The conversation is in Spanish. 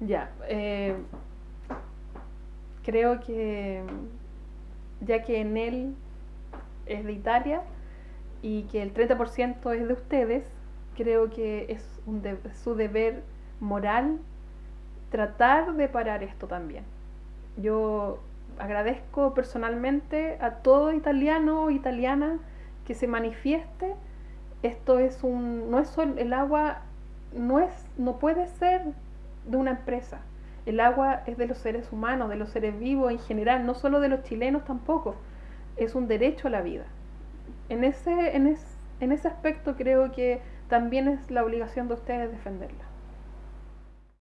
Ya, eh, creo que ya que en él es de Italia y que el 30% es de ustedes, creo que es un de- su deber moral tratar de parar esto también. Yo agradezco personalmente a todo italiano o italiana que se manifieste. Esto es un, no es solo, el agua no es, no puede ser de una empresa. El agua es de los seres humanos, de los seres vivos en general, no solo de los chilenos tampoco. Es un derecho a la vida. En ese, en es- en ese aspecto creo que también es la obligación de ustedes defenderla.